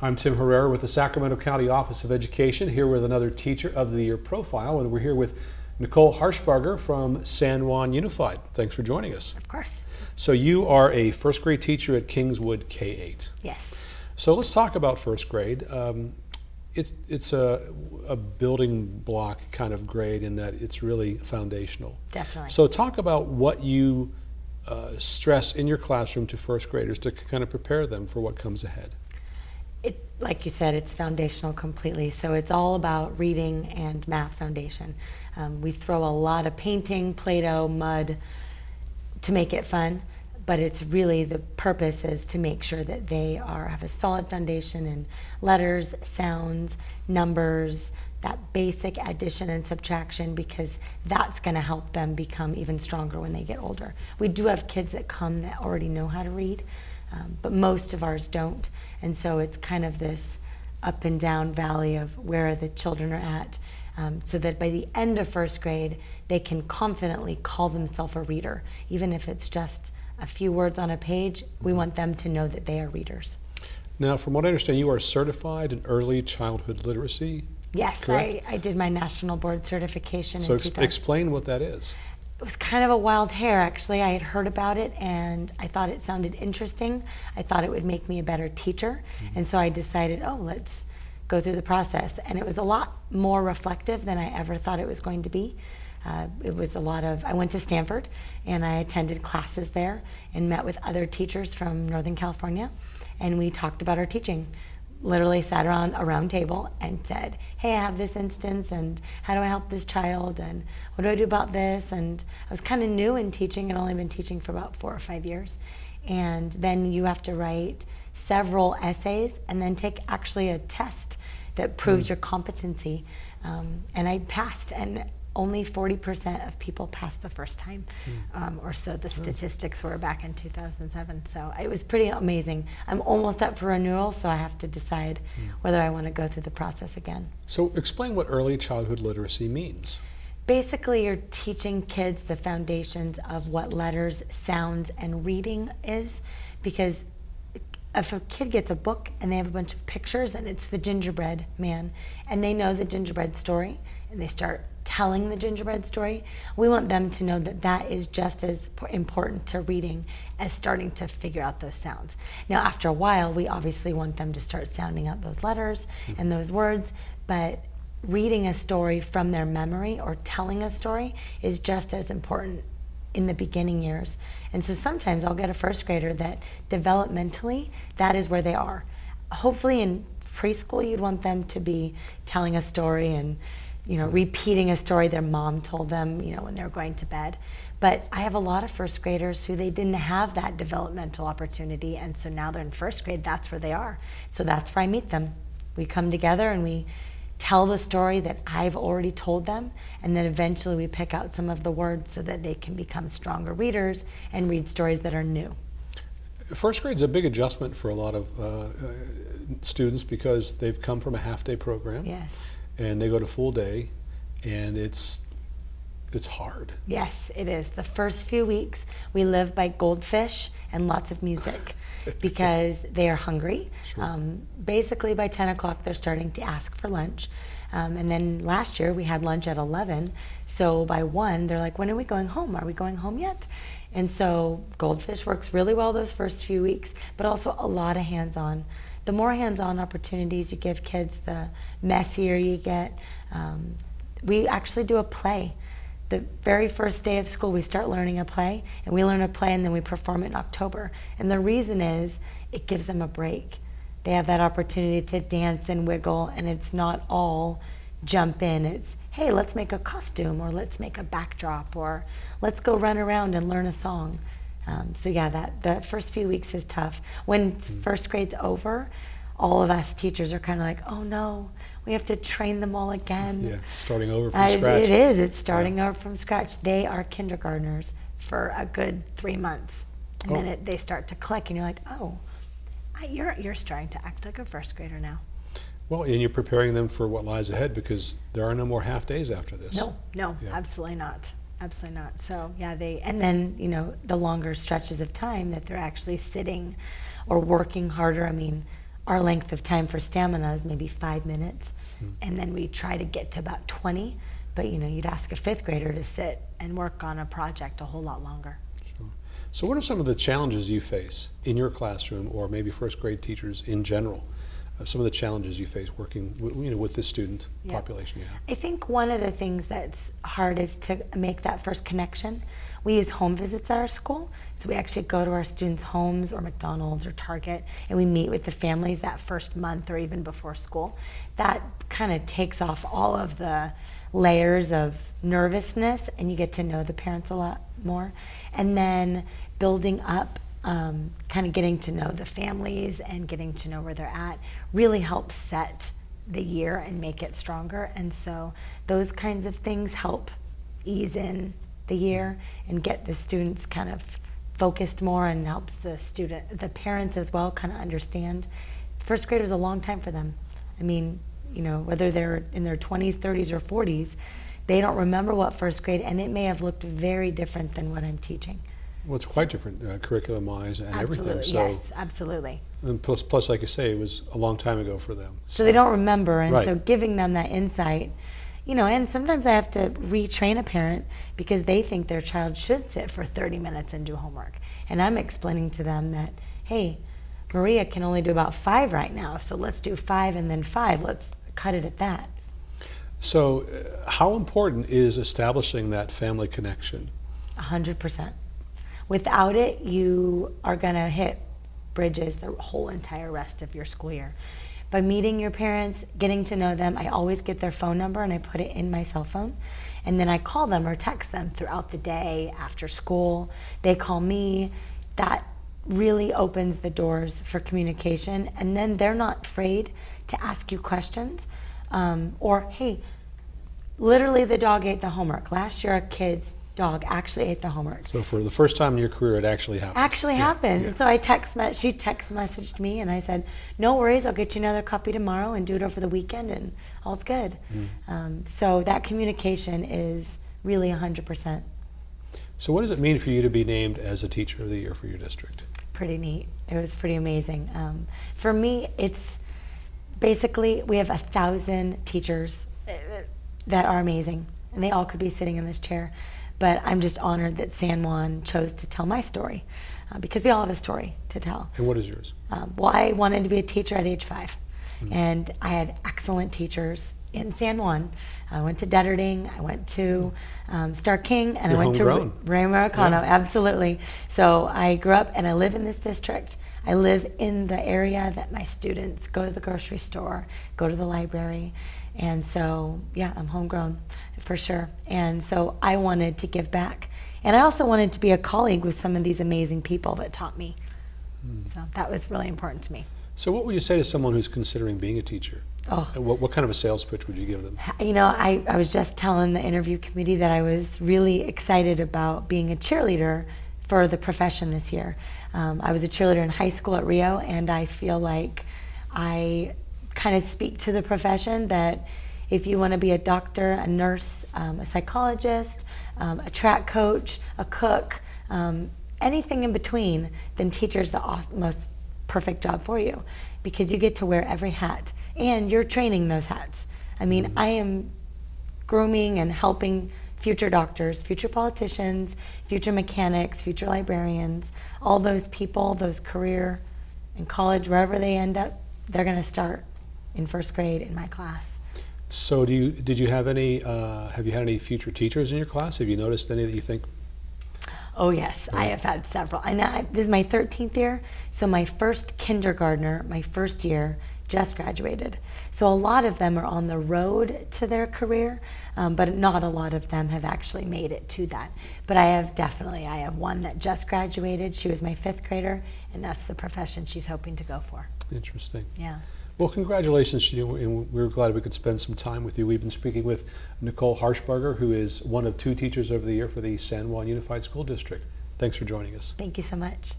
I'm Tim Herrera with the Sacramento County Office of Education, here with another Teacher of the Year profile, and we're here with Nicole Harshbarger from San Juan Unified. Thanks for joining us. Of course. So you are a first grade teacher at Kingswood K-8. Yes. So let's talk about first grade. Um, it's it's a, a building block kind of grade in that it's really foundational. Definitely. So talk about what you uh, stress in your classroom to first graders to kind of prepare them for what comes ahead. It, like you said, it's foundational completely. So it's all about reading and math foundation. Um, we throw a lot of painting, Play-Doh, mud to make it fun, but it's really the purpose is to make sure that they are have a solid foundation in letters, sounds, numbers, that basic addition and subtraction because that's going to help them become even stronger when they get older. We do have kids that come that already know how to read, um, but most of ours don't. And so it's kind of this up and down valley of where the children are at. Um, so that by the end of first grade, they can confidently call themselves a reader. Even if it's just a few words on a page, we want them to know that they are readers. Now, from what I understand, you are certified in early childhood literacy. Yes, I, I, did my national board certification so in ex explain what that is it was kind of a wild hair actually. I had heard about it and I thought it sounded interesting. I thought it would make me a better teacher. Mm -hmm. And so I decided, oh, let's go through the process. And it was a lot more reflective than I ever thought it was going to be. Uh, it was a lot of, I went to Stanford and I attended classes there and met with other teachers from Northern California. And we talked about our teaching literally sat around a round table and said, hey, I have this instance and how do I help this child and what do I do about this? And I was kind of new in teaching. I'd only been teaching for about four or five years. And then you have to write several essays and then take actually a test that proves mm. your competency. Um, and I passed and only 40% of people passed the first time, mm. um, or so the statistics were back in 2007. So it was pretty amazing. I'm almost up for renewal, so I have to decide mm. whether I want to go through the process again. So explain what early childhood literacy means. Basically, you're teaching kids the foundations of what letters, sounds, and reading is, because if a kid gets a book and they have a bunch of pictures and it's the gingerbread man and they know the gingerbread story and they start telling the gingerbread story, we want them to know that that is just as important to reading as starting to figure out those sounds. Now, after a while, we obviously want them to start sounding out those letters hmm. and those words, but reading a story from their memory or telling a story is just as important in the beginning years. And so sometimes I'll get a first grader that developmentally, that is where they are. Hopefully in preschool, you'd want them to be telling a story and you know, repeating a story their mom told them, you know, when they were going to bed. But I have a lot of first graders who they didn't have that developmental opportunity, and so now they're in first grade, that's where they are. So that's where I meet them. We come together and we tell the story that I've already told them, and then eventually we pick out some of the words so that they can become stronger readers and read stories that are new. First grade is a big adjustment for a lot of uh, uh, students because they've come from a half-day program. Yes and they go to full day and it's it's hard. Yes, it is. The first few weeks we live by goldfish and lots of music because they are hungry. Sure. Um, basically by 10 o'clock they're starting to ask for lunch. Um, and then last year we had lunch at 11. So by 1 they're like, when are we going home? Are we going home yet? And so goldfish works really well those first few weeks, but also a lot of hands-on the more hands-on opportunities you give kids, the messier you get. Um, we actually do a play. The very first day of school, we start learning a play, and we learn a play and then we perform it in October. And the reason is it gives them a break. They have that opportunity to dance and wiggle, and it's not all jump in. It's, hey, let's make a costume, or let's make a backdrop, or let's go run around and learn a song. Um, so yeah, that the first few weeks is tough. When mm. first grade's over, all of us teachers are kind of like, oh no, we have to train them all again. Yeah, starting over from scratch. It is. It's starting yeah. over from scratch. They are kindergartners for a good three months, and oh. then it, they start to click, and you're like, oh, you're you're starting to act like a first grader now. Well, and you're preparing them for what lies ahead because there are no more half days after this. No, no, yeah. absolutely not. Absolutely not. So yeah, they and then you know the longer stretches of time that they're actually sitting or working harder. I mean, our length of time for stamina is maybe five minutes, hmm. and then we try to get to about 20. But you know, you'd ask a fifth grader to sit and work on a project a whole lot longer. Sure. So, what are some of the challenges you face in your classroom, or maybe first grade teachers in general? Uh, some of the challenges you face working, w- you know, with this student Yeah. population you have. I think one of the things that's hard is to make that first connection. We use home visits at our school, so we actually go to our students' homes or McDonald's or Target, and we meet with the families that first month or even before school. That kind of takes off all of the layers of nervousness, and you get to know the parents a lot more. And then building up, um, kind of getting to know the families and getting to know where they're at, really helps set the year and make it stronger. And so those kinds of things help ease in the year and get the students kind of focused more and helps the student, the parents as well, kind of understand. First grade is a long time for them. I mean, you know, whether they're in their 20s, 30s, or 40s, they don't remember what first grade, and it may have looked very different than what I'm teaching. Well, it's quite different uh, curriculum-wise and absolutely, everything. So, yes, absolutely. and plus, plus, like you say, it was a long time ago for them. So they don't remember, and so giving them that insight, you know, and sometimes I have to retrain a parent because they think their child should sit for 30 minutes and do homework. And I'm explaining to them that, hey, Maria can only do about five right now, so let's do five and then five. Let's cut it at that. So, uh, how important is establishing that family connection? A hundred percent. Without it, you are gonna hit bridges the whole entire rest of your school year. By meeting your parents, getting to know them, I always get their phone number and I put it in my cell phone. And then I call them or text them throughout the day, after school. They call me. That really opens the doors for communication. And then they're not afraid to ask you questions. Um, or, hey, literally the dog ate the homework. Last year, a kid's dog actually ate the homework. So, for the first time in your career, it actually happened. Actually Yeah, happened. yeah. So I text me- she text messaged me and I said, "No worries, I'll get you another copy tomorrow and do it over the weekend and all's good." Mm. Um, so that communication is really 100% So, what does it mean for you to be named as a teacher of the year for your district? pretty neat. It was pretty amazing. Um, for me, it's basically we have a thousand teachers that are amazing, and they all could be sitting in this chair. But I'm just honored that San Juan chose to tell my story uh, because we all have a story to tell. And what is yours? Um, well, I wanted to be a teacher at age five, and I had excellent teachers in San Juan. I went to Detterding, I went to um, Starr King, and You're I went homegrown. to Rio Americano. Yeah. Absolutely. So I grew up and I live in this district. I live in the area that my students go to the grocery store, go to the library. And so, yeah, I'm homegrown for sure. And so I wanted to give back. And I also wanted to be a colleague with some of these amazing people that taught me. So that was really important to me. So, what would you say to someone who's considering being a teacher? Oh, what, what kind of a sales pitch would you give them? you know, I, I was just telling the interview committee that I was really excited about being a cheerleader for the profession this year. Um, I was a cheerleader in high school at Rio, and I feel like I kind of speak to the profession that if you want to be a doctor, a nurse, um, a psychologist, um, a track coach, a cook, um, anything in between, then teacher's the most perfect job for you because you get to wear every hat and you're training those hats. I mean, I am grooming and helping future doctors, future politicians, future mechanics, future librarians, all those people, those career in college, wherever they end up, they're going to start in first grade in my class. So, do you did you have any? Uh, have you had any future teachers in your class? Have you noticed any that you think? Oh yes, I have had several. And I, this is my 13th year, so my first kindergartner, my first year, just graduated. So a lot of them are on the road to their career, um, but not a lot of them have actually made it to that. But I have definitely, I have one that just graduated. She was my fifth grader, and that's the profession she's hoping to go for. Interesting. Yeah. Well, congratulations to you, and we're glad we could spend some time with you. We've been speaking with Nicole Harshberger, who is one of two teachers of the year for the San Juan Unified School District. Thanks for joining us. Thank you so much.